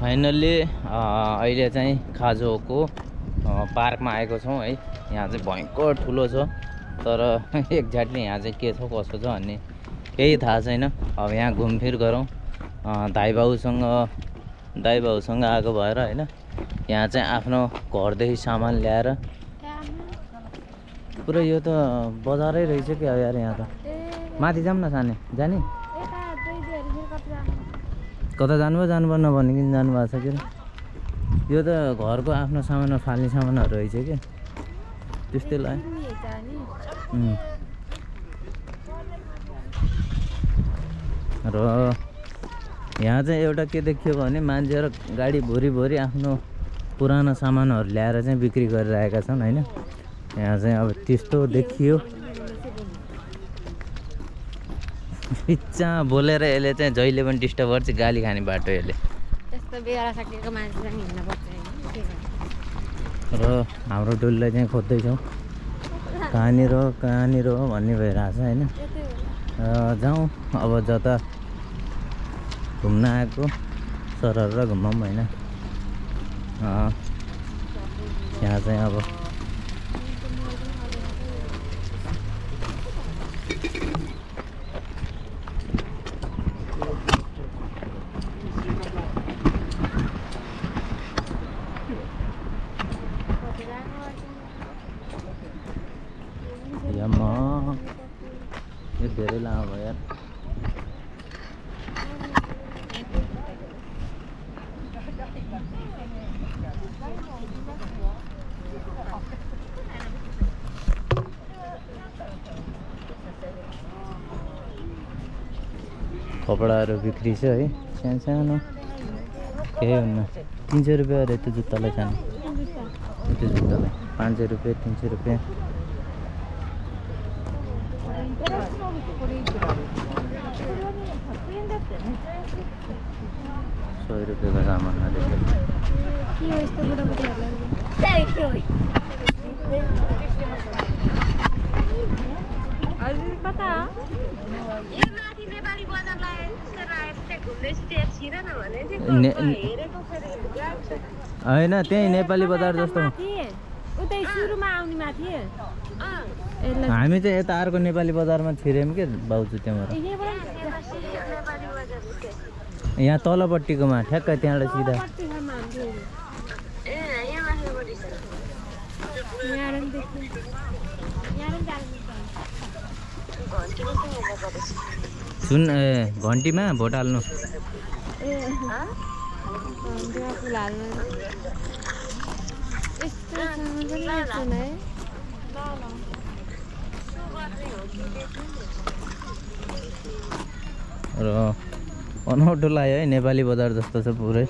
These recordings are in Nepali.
फाइनल्ली अहिले चाहिँ खाजोको पार्कमा आएको छौँ है। यहाँ चाहिँ भयङ्कर ठुलो छ तर एक्ज्याक्टली यहाँ चाहिँ के छ कसो छ भन्ने केही थाहा छैन। अब यहाँ घुमफिर गरौँ। अ, दाइ बाउसँग दाइ बाउसँग आएको भएर होइन यहाँ चाहिँ आफ्नो घरदेखि सामान ल्याएर पुरै यो त बजारै रहेछ क्या यार यहाँ त। माथि जाऊँ न साने? जाने? कता जानुभयो जानुभयो नभनिकन जानुभएको छ के यो त घरको आफ्नो सामानमा फाल्ने सामानहरू रहेछ क्या त्यस्तै उम्. र यहाँ चाहिँ एउटा के देखियो भने मान्छेहरू गाडी भोरि भोरि आफ्नो पुरानो सामानहरू ल्याएर चाहिँ बिक्री गरिरहेका छन् होइन? यहाँ चाहिँ अब त्यस्तो देखियो। बिच्चा बोलेर यसले चाहिँ जहिले पनि डिस्टर्ब गर्छ गाली खाने बाटो यसले त्यस्तो बेला सकेको मान्छे चाहिँ हिँड्नुपर्छ होइन के गर्नु? र हाम्रो डोलीलाई चाहिँ खोज्दैछौँ कहाँनिर हो कहाँनिर हो भन्ने भइरहेको छ होइन। र जाउँ अब जता घुम्न आएको सरर र घुमौँ होइन यहाँ चाहिँ अब यम्मा यो धेरै लामो भयो यार कपडाहरू बिक्री छ है। सानो सानो। केही हुन्न। तिन सय रुपियाँ अरे त्यो जुत्तालाई सानो। त्यो जुत्तालाई। पाँच सय रुपियाँ तिन सय रुपियाँ। सय रुपियाँको सामान अरे हजुर कता होइन त्यहीँ नेपाली बजार जस्तो। माथि? उतै सुरुमा आउने माथि? ए ल हामी चाहिँ यता अर्को नेपाली बजारमा छिर्यौँ के भाउजू त्यहाँबाट? यहाँ तलपट्टिकोमा ठ्याक्क त्यहाँबाट सिधा पट्टिसम्म हाम्रो यहाँबाट पनि देख्छु यहाँबाट पनि जानुपर्छ। सुन ए घन्टीमा भोट हाल्नु। र अनौठो लाग्यो है नेपाली बजार जस्तो छ पुरै अँ,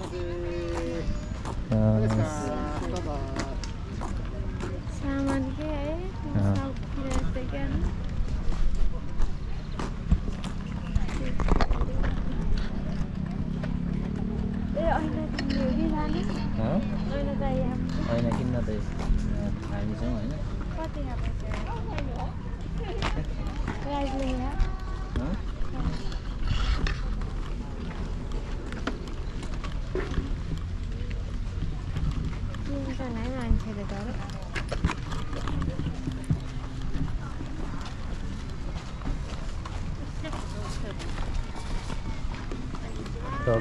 सामान के है अँ। सबतिर यस्तै क्या ए ऐना किन्ने हो कि लाने हँ? ऐना चाहियो होइन किन्न त यहाँ हामी छौँ होइन कति प्राइस लेखेर हँ? किन्छ नै मान्छेले त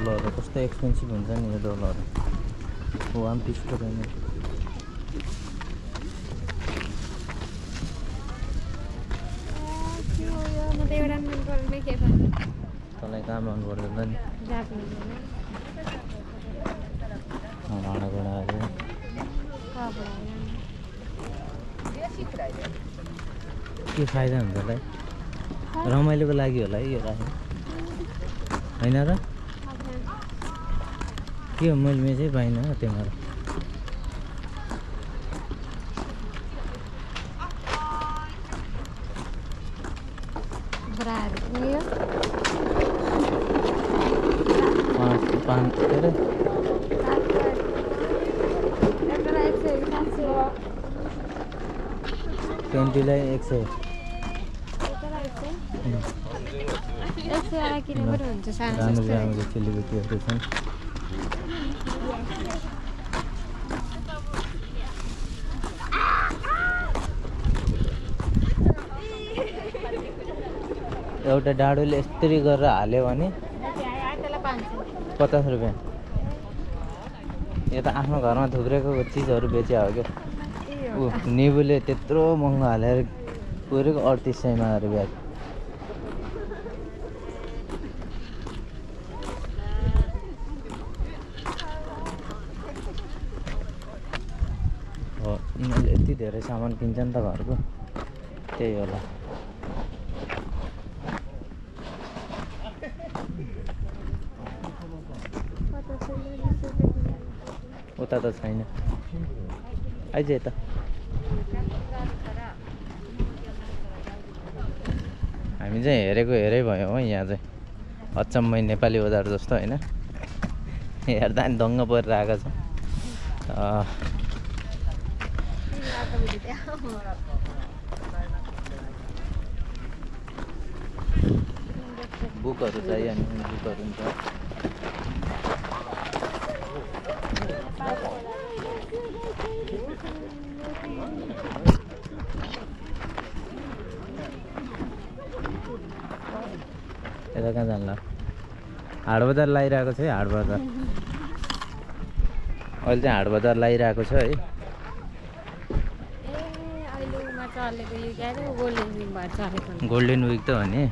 डलरहरू कस्तो एक्सपेन्सिभ हुन्छ नि यो डलर वान मन पर्ने तँलाई कहाँ मन पर्दैन नि भाँडाकुँडाहरू के फाइदा हुन्छ होला है रमाइलोको लागि होला है यो राखेको होइन र के हो मैले मेचै पाइनँ त्यहाँबाट। ब्राहरू पनि यो पाँच पाँच के अरे? एउटा एक सय सात सय ट्वेन्टीलाई एक सय राम्रो राम्रो चेलीबेटीहरू छन् एउटा डाडुले यस्तरी गरेर हाल्यो भने पचास रुपियाँ। यो त आफ्नो घरमा थुप्रेको चिजहरू बेच्यो हो क्या। ऊ निबुले त्यत्रो महँगो हालेर पुरेको अडतिस सयमा ब्याग हो यिनीहरूले यति धेरै सामान किन्छन् त घरको। त्यही होला। उता त छैन। आइज यता। हामी चाहिँ हेरेको हेरै भयो हो यहाँ चाहिँ। अचम्मै नेपाली बजार जस्तो होइन। हेर्दा नि दङ्ग परेर आएको छ। बुकहरू चाहियो भने बुकहरू पनि छ यता कहाँ जान्ला हाट बजार लगाइरहेको छ है हाट बजार अहिले चाहिँ हाट बजार लगाइरहेको छ है। गोल्डन विक त हो नि।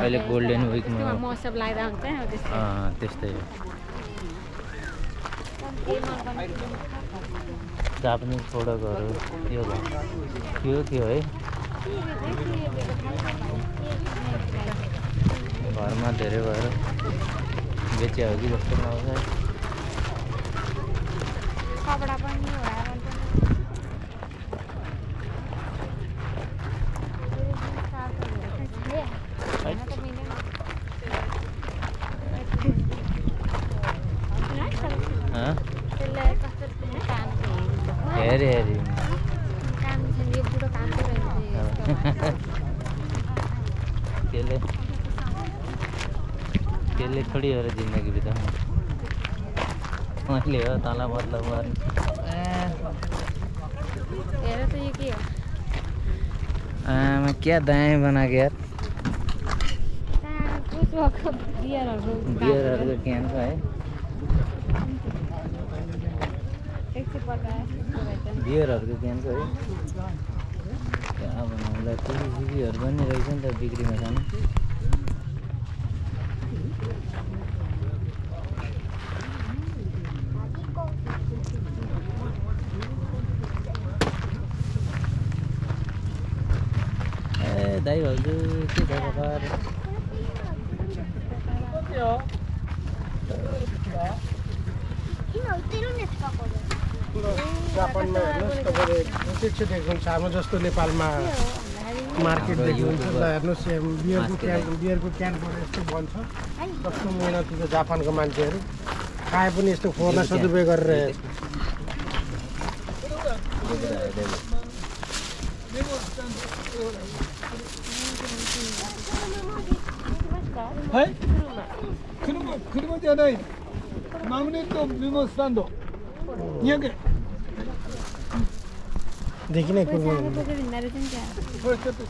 अहिले गोल्डन। विकमा- त्यस्तै हो। जापानिज प्रोडक्टहरू यो भयो। यो के हो है? घरमा धेरै भएर बेच्यो हो कि जस्तो पनि मन अँ? त्यसलाई कस्तो काम छ हेरी हेरी काम छ यो बुढो काम चाहिँ त्यसले त्यसले थोडी हो र जिन्दगी बिताउनु तँलाई मतलब गर्नु आमा क्या? दाएँ बनाएको यार? बियरहरूको क्यान छ है। बियरहरूको क्यान छ है क्या बनाउँदा टिभी सिभीहरू पनि रहेछ नि त बिक्रीमा खानु ए दाइ भाउजू के छ खबर जापानमा हेर्नुहोस् तपाईँले प्रत्यक्ष देख्नुहुन्छ हाम्रो जस्तो नेपालमा मार्केट देख्नुहुन्छ ल हेर्नुहोस् यहाँ बियरको क्यान बियरको क्यानबाट यस्तो बन्छ कस्तो मेहनती छ जापानको मान्छेहरू खाए पनि यस्तो फोहोर्न सदुपयोग गरेर 네? はい？車車じゃない。マグネットメモスタンド。200円。できない車これちょっと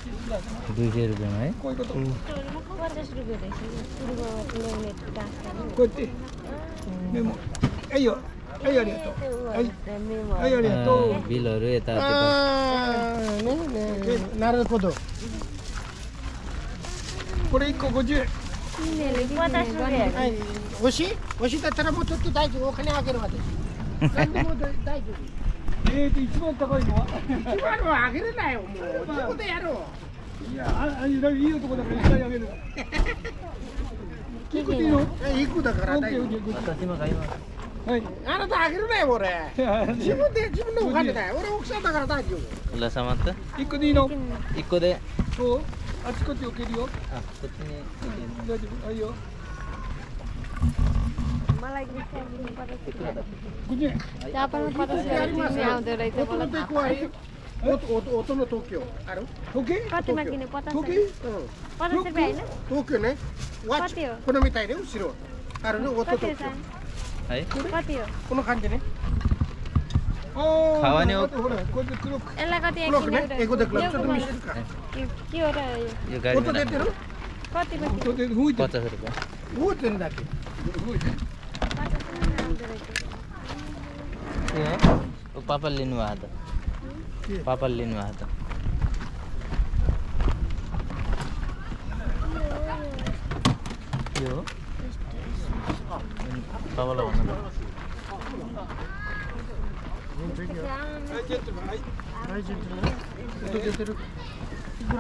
ルじゃない？こういうこと、うん、こうやって。メモ。はいよ。はいありがとう。はい。ありがとう。ビロルエタってね。なるほど。これ1個50円。おしい。おしい。だったらもうちょっと大丈夫お金あげる私何でも大丈夫えっと一番高い。のは一番はあげれない。よもうどこでやろうい。やああい。い。とこだからい。っぱい。あげるい。くでよい。くだから大丈夫私も買い。ますはい、あなたあげるね俺自分で自分のお金だよ俺奥さんだから大丈夫。う様って一個でい。い。の一個でそうあちこち置けるよあこっちに大丈夫はいよ मलाई गुस्सा दिनु पर्यो 50円 जापानमा पचास रुपियाँ तिमी आउँदो रहेछ 音 मलाई の थाहा テコある音音音の東京ある 時計 कतिमा किने पचास 時計 रुपियाँ うん पचास रुपियाँ होइन 東京ねワッチ कति हो このみたいで後ろあるね音 कति 東 हो 京 है खावाने हो यसलाई कति के यो गाडी कति पापा लिनु आएको त पापा लिनु त के हो पापालाई भन्नु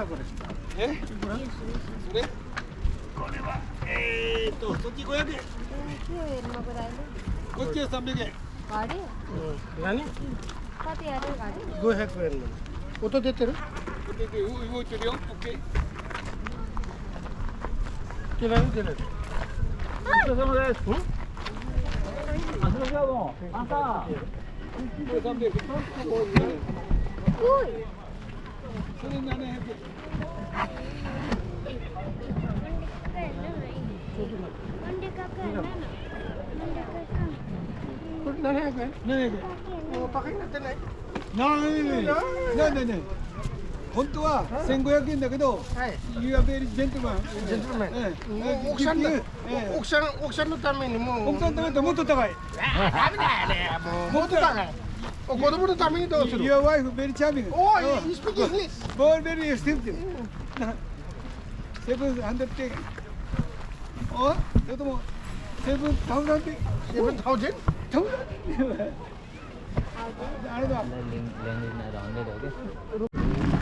これ、っ、ん、てるてるよ OK ないい、Put na na yan, eh. Na na yan. Pakain natin eh. No, no, no. No, no, no. 本当は千五百円だけど、ユアベリジェントマン。ジェントルマン。奥さん、奥さん、奥さんのためにも。奥さんのためにもっと高い。ダメだよね。もっと高い。子供のためにどうする。ユアワイフベリチャーミン。おお、いい、スピーキン。ボールベリースティープ。セブンハンドって。おお、それとも。セブンタウンなんて。セブンタウン。タウ。あれだ。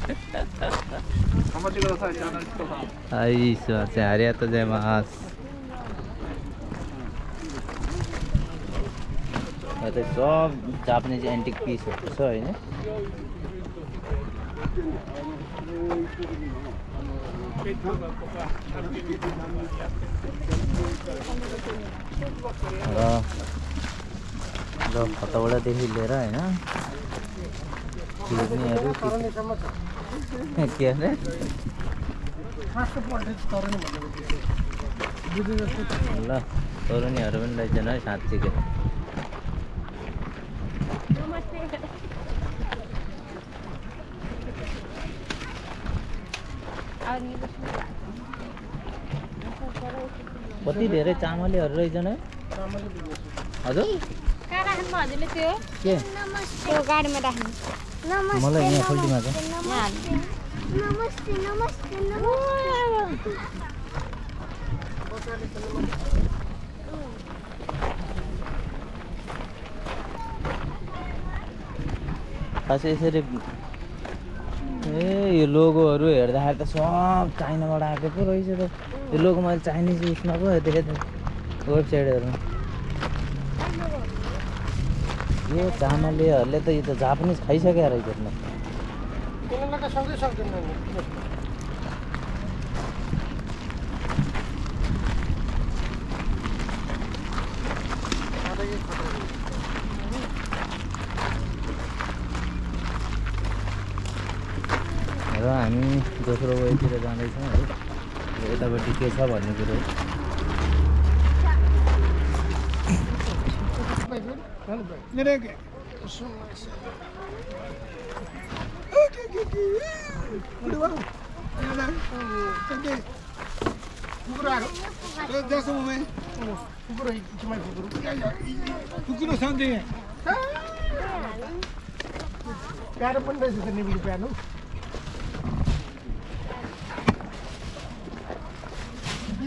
はい、いらっしゃいませ。है どうですか終わりなんで安くしてあげますよ。カメラ。ジャーナリスト。 journalist 頑張ってください、ジャーナリストさん。 はいすいませんありがとうございますयहाँ चाहिँ सब जापानिज एन्टिक पिसहरू छ होइन र ल खतौडादेखि लिएर होइन फिर्नीहरू तरने सम्म छ के अरे फास्ट बुझे जस्तो ल तरुनीहरू पनि रहेछन् है साँच्चीकै कति धेरै चामलेहरू रहेछन् है हजुर कहाँ राख्नु हजुरले त्यो के त्यो गाडीमा राख्नु मलाई यहाँ खल्टीमा छ। खासै यसरी ए यो लोगोहरू हेर्दाखेरि त सब चाइनाबाट आएको पो रहेछ त। यो लोगो मैले चाइनिज उयसमा पो देखेँ त वेबसाइटहरूमा यो चामलेहरूले त यो त जापानिज खाइसक्यो रहेछ। र हामी दोस्रो वेतिर जाँदैछौँ है। यतापट्टि के छ भन्ने कुरो भाइ फेरि? Nereye? कुकुरहरू जसो उमे कुकुर इच्छमा कुकुर कुकुर छ नि त्यहाँ प्यारो पनि रहेछ त निम्बु प्यारो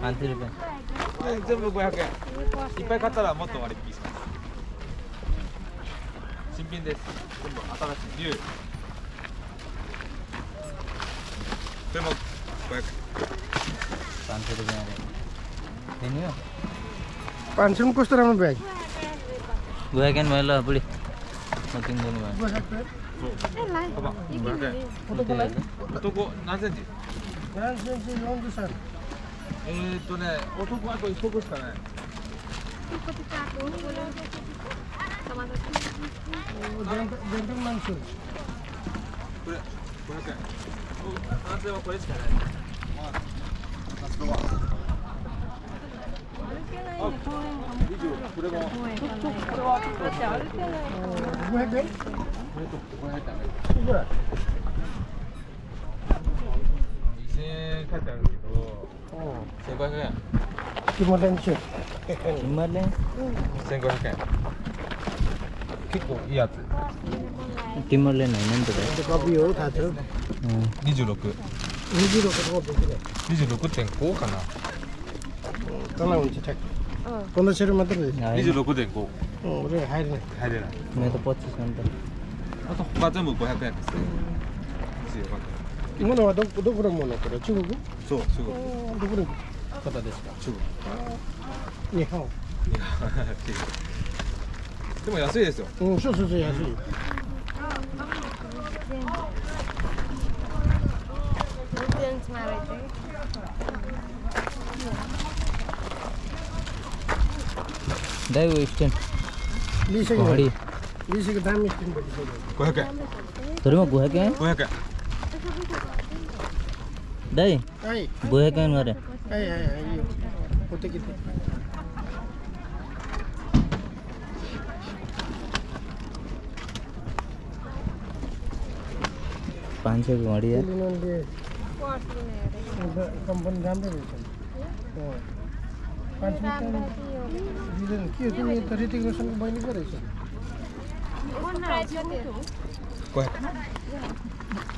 全部500円。いっぱい買ったらもっと割引します。新品です。全部新しい。竜でも500円。アンテル分あれでねュー500円コストラムバイ500円もやるわブリ。Nothing ン500円。500円男何センチ何センチ40セえー、っとね、男あと一足しかない。全然満足。これ、500円。男性はこれしかない。まあ、夏子は。ないね、これも。ちょっと、これ。ない。これ。いい。千五百円。キマレンいキマレン1500円。結構いいやつ。テマレンないなんとか？コーを立てる？かな。かな。うんちゃこのシェルマトルで26.5。うん、俺入れない。入れない。メポチさんだ。あと他全部五百円ですね。今のはどどこのものこれ中国？そう、中国。どこの方ですか？中国。日本。でも安いですよ。うん、そうそうそう、安い。だいぶ一点。リーシン。円。それも500円 ?500 円。आइ यो कतै किते पाँच सयको घडी कम्पनी राम्रै रहेछ के हो तिमी त ऋतिक रोशनको बहिनी पो रहेछ प्राइस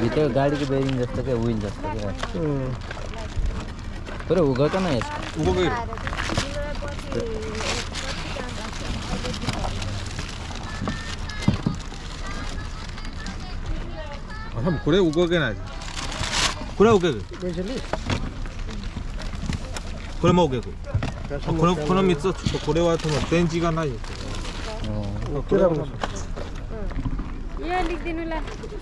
भित्र गाडीको बेरिङ जस्तो क्या विल जस्तो क्या उम्, पुरै उ गएको न यसको 動ける あ多分これ動けないこれは動ける पैसाले これも動けるあこのこの3つはちょっとこれは多分電池がないですよね अँ, त्यो राम्रो छ यो लेखिदिनु ल आफू खोज्छ खोज्ला त्यो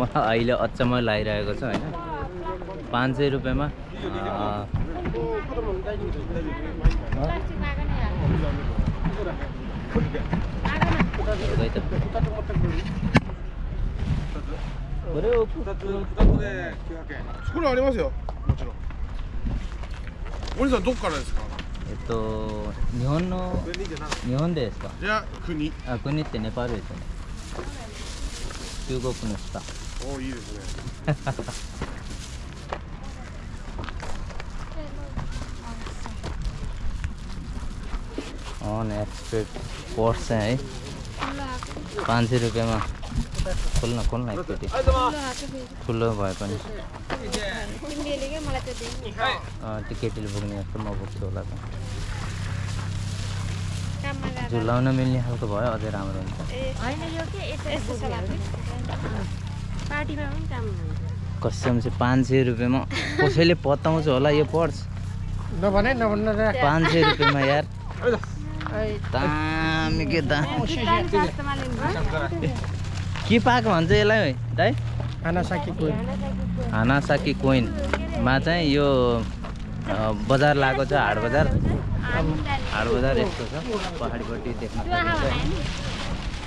मलाई अहिले अचम्म लागिरहेको छ होइन पाँच सय रुपियाँमा अँ, प्लास्टिकमा आएको नि खै त बरु 2つ2つで900円これありますよもちろんお兄さんどこからですか えっと日本のこれでいいじゃな日本ですかじゃあ国あ国ってネパールですよね中国の下 おおいいですね अन एक्सपेक्ट पर्स चाहिँ है पाँच सय रुपियाँमा खोल्न खोल्न एकचोटि ठुलो भए पनि तिमीले क्या मलाई त्यो दिनु अँ, त्यो केटीले पुग्ने जस्तो म पुग्छु होला त काममा जाँदा झुलाउन मिल्ने खालको भयो अझै राम्रो हुन्छ पार्टीमा पनि काम हुन्छ कसम चाहिँ पाँच सय रुपियाँमा। कसैले पत्ताउँछ होला यो पर्स। नभने पाँच सय रुपियाँमा यार। दामी के के पाएको भन्छ यसलाई दाइ? खाना सकेको हानासाकी कोइनमा चाहिँ यो बजार लागेको छ हाट बजार हाट बजार यस्तो छ पहाडीपट्टि देख्न सकिन्छ।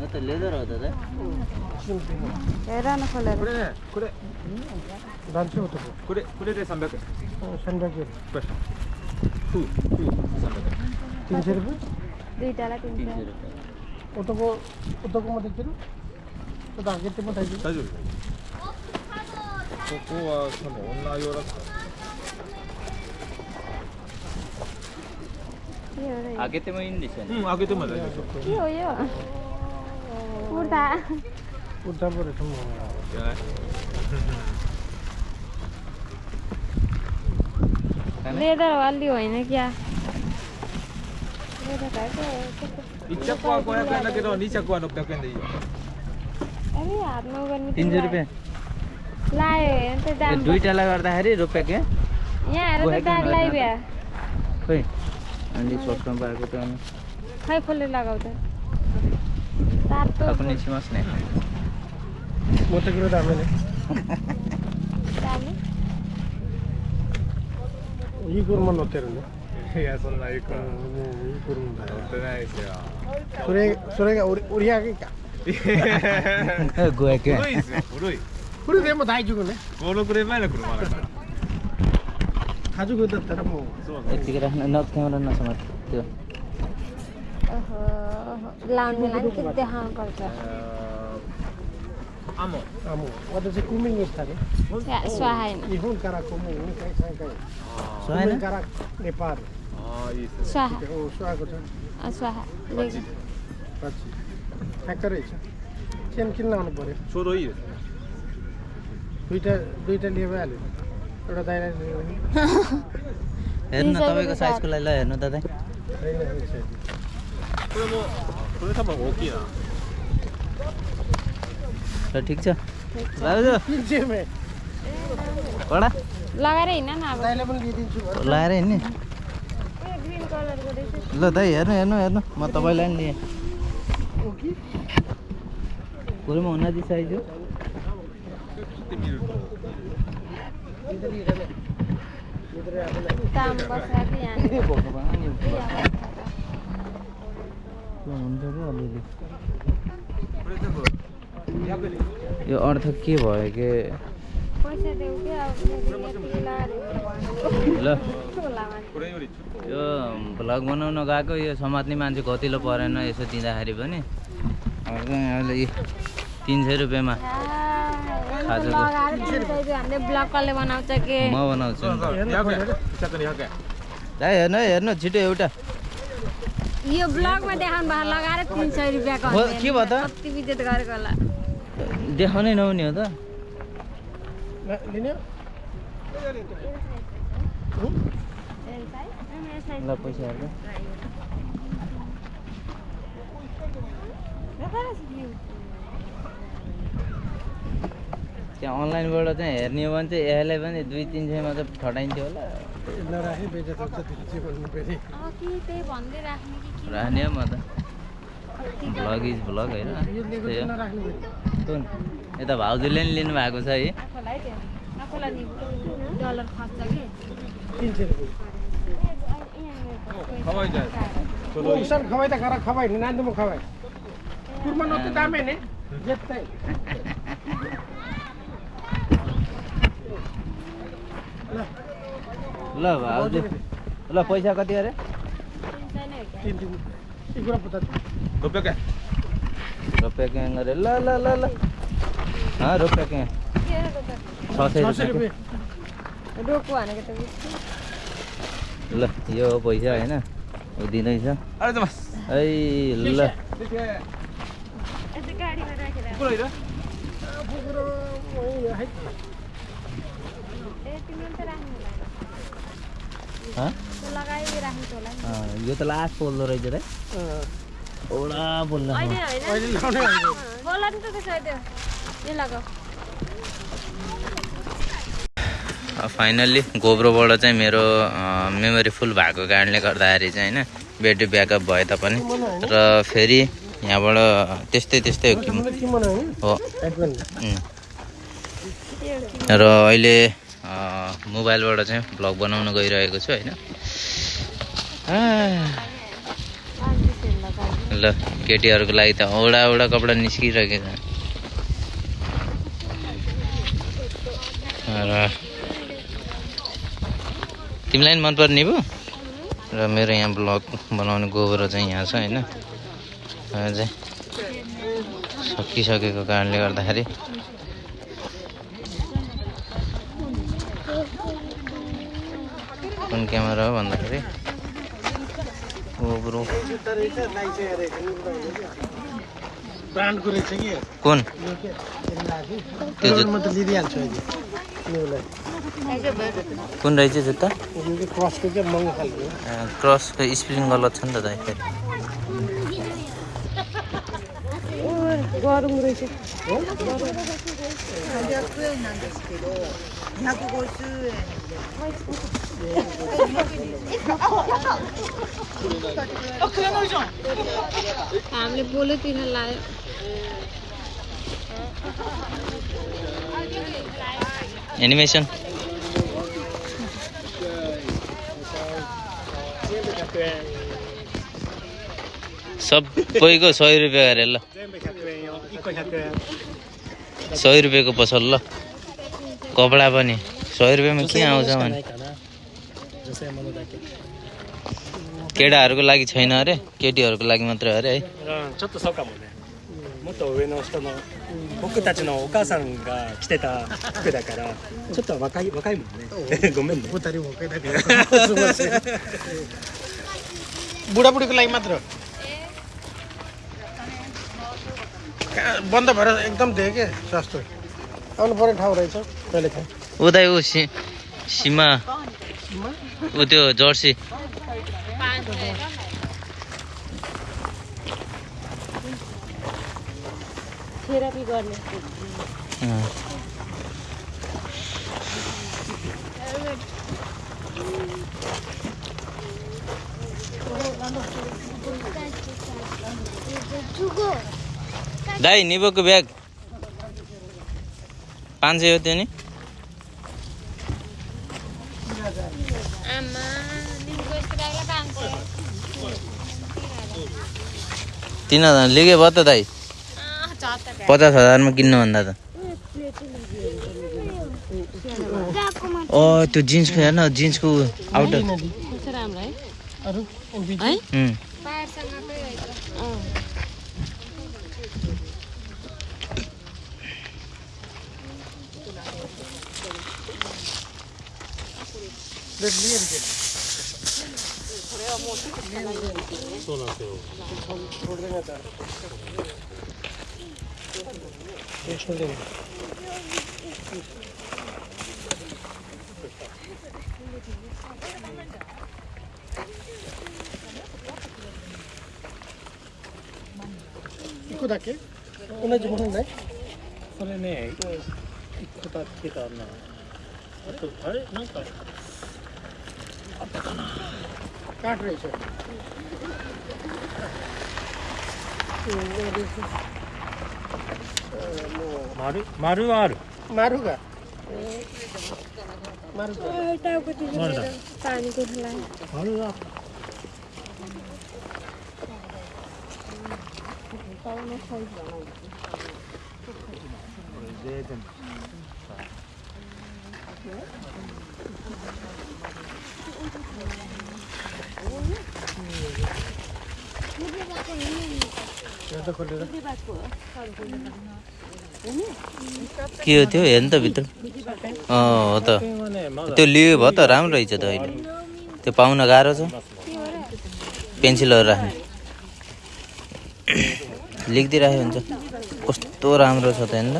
लेदर हो त दाइ हेर न खोलेर これねこれ जान्छ उताको これこれで300円 सनब्याग これフーフー300円 तिन सय रुपियाँ दुइटालाई तिन तिन सय सय रुपियाँ उताको उताको मात्रै किन उता हाकेते पठाइदिनु 大丈夫ここは多分女用だった के हो र यो? आगेतेमा इन्डिस होइन うん開けても大丈夫 के हो यो कुर्ता 다 꽃 잡으러 전문가. लेदर वाली हुई ना क्या? इचकवा को है कहना कि नहीं चकवा लोग तक नहीं अरे यार नो बन तीन सौ रुपये लाए। तो दाम दो इटा लगा रहा है रे रुपये के। यार तो दाग लाई भैया कोई? अंडी सॉस कंपनी को तो हम हाय फुले लगाओ तो 確認しますね。持ってくるダメ？ねいい車乗ってるね。いやそんないい車、もういい車だよ。乗ってないですよ。それそれが売り上げか。五百円古いですよ古い。これでも大丈夫ね。五六年前の車だから。家族だったらもう。そうそう Este gran. लामिलान के त्यहाँ एउटा हेर्नु तपाईँको साइजको लागि ल हेर्नु दादा। これもこれ多分大きいな ल ठिक छ दाजु तिन सयमा कडा लगाएर हिँड न अब दाइलाई पनि लिइदिन्छु भने लगाएर हिँड्ने ग्रिन कलरको रहेछ ल दाइ हेर्नु हेर्नु हेर्नु म तपाईँलाई नि लिएँ हो कि पुरैमा उन्नति साइज हो यो अर्थ के भयो के? ल। यो भ्लग बनाउन गएको यो समात्ने मान्छे कतिलो परेन यसो दिँदाखेरि पनि। अहिले तिन सय रुपियाँमा खाजाको। दाइ हेर्नु हेर्नु छिटो एउटा। यो ब्लगमा देखाउनु भयो लगाएर तिन सय रुपियाँको। के भयो त? कति बिजेत गरेको होला? देखाउनै नहुने हो त। ल- लिने? ल पैसा हेर्नु त्यहाँ अनलाइनबाट चाहिँ हेर्ने हो भने चाहिँ यसलाई पनि दुई तिन सयमा चाहिँ ठटाइन्थ्यो होला। राख्ने म त। भ्लग इज भ्लग होइन? यता भाउजूले नि लिनु भएको छ है खवाई त खवाई नि नान्दुमा खवाई कुरमा न त दामे ने। जेत्तै। ल। भाउजू ल पैसा कति अरे तिन सय नै हो क्या तिन तिन एक कुरा पचास रुपियाँ रुपियाँ क्याङ अरे ल ल ल ल रुपियाँ? छ सय रुपियाँ। ल यो पैसा होइन ऊ दिँदैछ है ल गाडीमा राखेर यो त लास्ट पोल्दो रहेछ रे अँ, ओडा पोल्न अहिले होइन अहिले लाउने होइन। बोला नि त त्यसो भए त्यो यो लगाऊ फाइनल्ली गोब्रोबाट चाहिँ मेरो मेमोरी फुल भएको कारणले गर्दाखेरि चाहिँ होइन ब्याट्री ब्याकअप भए तापनि। र फेरि यहाँबाट त्यस्तै त्यस्तै हो कि हो. र अहिले मोबाइलबाट चाहिँ भ्लग बनाउन गइरहेको छु होइन? ल केटीहरूको लागि त औडा औडा कपडा निस्किरहेको छ। र तिमीलाई पनि मनपर्ने पो र मेरो यहाँ ब्लग बनाउने गोबर चाहिँ यहाँ छ होइन? चाहिँ सकिसकेको कारणले गर्दाखेरि। कुन क्यामेरा हो भन्दाखेरि। गोब्रो कुन? कुन रहेछ जुत्ता? क्रसको स्प्रिङ गलत छ नि त दाइ फेरि। गरौँ रहेछ। हामीले बोल्यो तिनीहरू लायो एनिमेसन सबैको सय रुपियाँ अरे ल। सय रुपियाँको पसल ल। कपडा पनि सय रुपियाँमा के आउँछ भने? केटाहरूको लागि छैन अरे केटीहरूको लागि मात्रै अरे है うん、ちょっとそうかもね。もっと上の人の僕たちのお母さんが着てた服だからちょっと若い若いもんねごめんね बुतारी भएकै त बुढाबुढीको लागि मात्र हो। कहाँ बन्द भएर एकदम देखेँ के सस्तो आउनु पर्ने ठाउँ रहेछ कहिले खाएँ उतै ऊ सि सीमा ऊ त्यो जर्सी। दाइ निबोको ब्याग। पाँच सय हो त्यो नि। आमा दिनको यस्तो लाग्ला पाँच सय तिन हजार लिगै भयो त दाइ त। पचास हजारमा किन्नुभन्दा त अँ त्यो जिन्सको हेर्न जिन्सको आउटर कस्तो राम्रो है で見えるけど。これはもうない。そうなんですよ。これでまた。れで。一個だけ？同じものない？それね、一個だけだな。あとあれ？なんか。ったかな。カーでしょ丸丸はある。丸が。丸が丸だ。丸だ。これで全部。के हो त्यो हेर्नु त भित्र हो त त्यो लियो भयो त राम्रो रहेछ त अहिले त्यो पाउन गाह्रो छ पेन्सिलहरू राख्ने लेखिदिइराख्यो हुन्छ कस्तो राम्रो छ त हेर्नु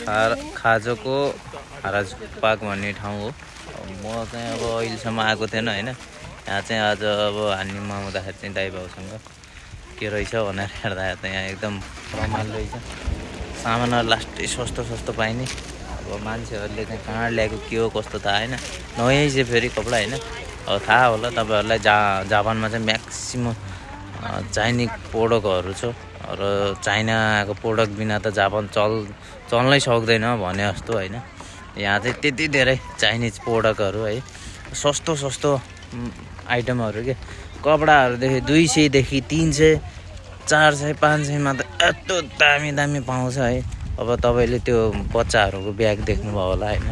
खा खाजोको हाराज पाक भन्ने ठाउँ हो। म चाहिँ अब अहिलेसम्म आएको थिएन होइन? यहाँ चाहिँ आज अब हान्नेमा आउँदाखेरि चाहिँ दाइ भाउसँग के रहेछ भनेर हेर्दा त यहाँ एकदम रमाइलो रहेछ। सामानहरू लास्टै सस्तो सस्तो पाइने। अब मान्छेहरूले चाहिँ कहाँ ल्याएको के हो कस्तो थाहा होइन। नयाँ चाहिँ फेरि कपडा होइन? अब थाहा होला तपाईँहरूलाई जा जापानमा चाहिँ म्याक्सिमम् चाइनिज प्रोडक्टहरू छ। र चाइनाको प्रोडक्ट बिना त जापान चल चल्नै सक्दैन भने जस्तो होइन। यहाँ चाहिँ त्यति धेरै चाइनिज प्रोडक्टहरू है सस्तो सस्तो आइटमहरू के? कपडाहरूदेखि दुई सयदेखि तिन सय चार सय पाँच सयमा त यस्तो दामी दामी पाउँछ है। अब तपाईँले त्यो बच्चाहरूको ब्याग देख्नुभयो होला होइन।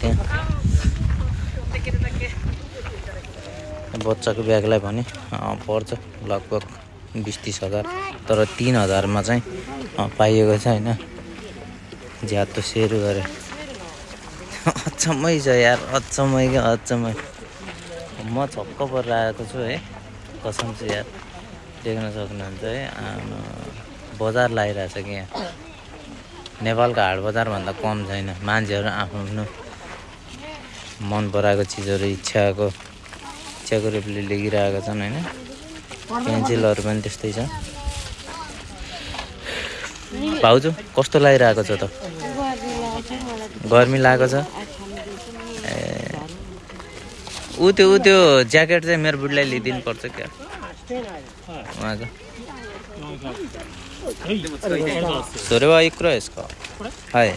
त्यहाँ बच्चाको ब्यागलाई भने पर्छ लगभग। बिस तिस हजार तर तिन हजारमा चाहिँ पाइएको छ होइन। ज्यातो सेयर गरे। अचम्मै छ यार अचम्मै क्या अचम्मै। म छक्क परेर आएको छु है कसम चाहिँ यार देख्न सक्नुहुन्छ है बजार लगाइरहेछ कि यहाँ? नेपालको हाट बजारभन्दा कम छैन मान्छेहरू आफ्नो आफ्नो मन पराएको चिजहरू इच्छाको इच्छाको रूपले लेखिरहेका छन् होइन। पेन्सिलहरू पनि त्यस्तै छ। भाउजू कस्तो लागिरहेको छ त? गर्मी लागेको छ? ए। ऊ त्यो ऊ त्यो ज्याकेट चाहिँ मेरो बुढीलाई लिइदिनु पर्छ क्या? उहाँको। सोरेवा इक्रो यसको। है।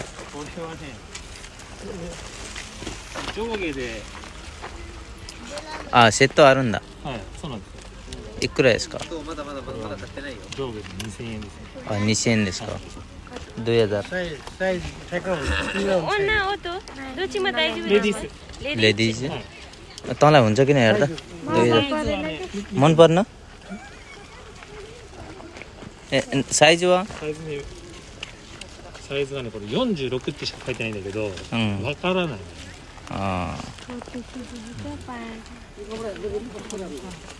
आ नि त। いくらですかはいこれはね上下であセットあるんだはいそうなんですよいくらですか上下で2000円ですねあ2000円ですか2000 साइज साइज ठ्याक्क हुन्छ तिम्रो हुन्छ ओना हो त दोचीमा दाइजु レディース लेडिज तँलाई हुन्छ किन हेर्दा दुई हजार मन पर्न ए साइज वा サイズねサイズがねこれ46ってしか書いてないんだけどわ、うんからないあ लेडिज गरेको यस्तोー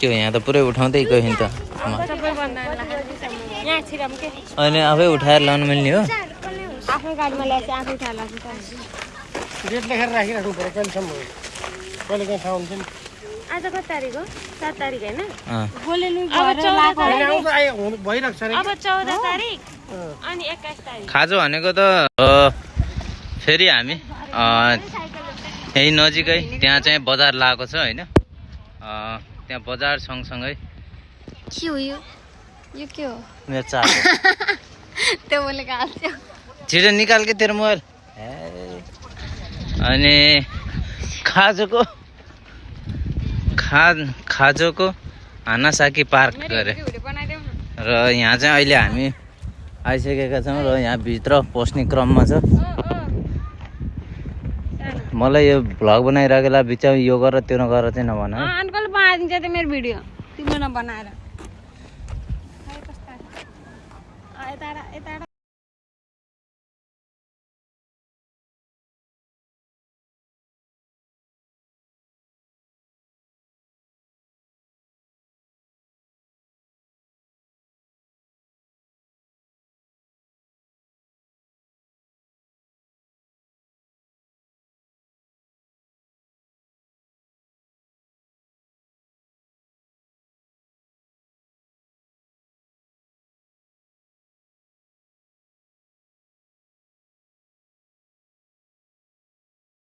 त्यो यहाँ त पुरै उठाउँदै गयो नि त म- सबैभन्दा लास्ट यहाँ छिराम के अनि आफै उठाएर लानु मिल्ने हो खाजा भनेको त फेरि हामी यहीँ नजिकै त्यहाँ चाहिँ बजार लगाएको छ होइन अ, त्यहाँ बजार सँगसँगै। के हो यो? यो के हो? मेरो चार्ज त्यो हाल्थ्यो? छिटो निकाल के तेरो मोबाइल। अनि खाजोको खा खाजोको हानासाकी पार्क गरे। र यहाँ चाहिँ अहिले हामी आइसकेका छौँ र यहाँ भित्र पस्ने क्रममा छ। मलाई यो भ्लग बनाइरहेको बेला बिचमा यो गर त्यो नगर चाहिँ नभन। बनाइदिन्छ त्यो मेरो भिडियो तिम्रो नबनाएर यता यता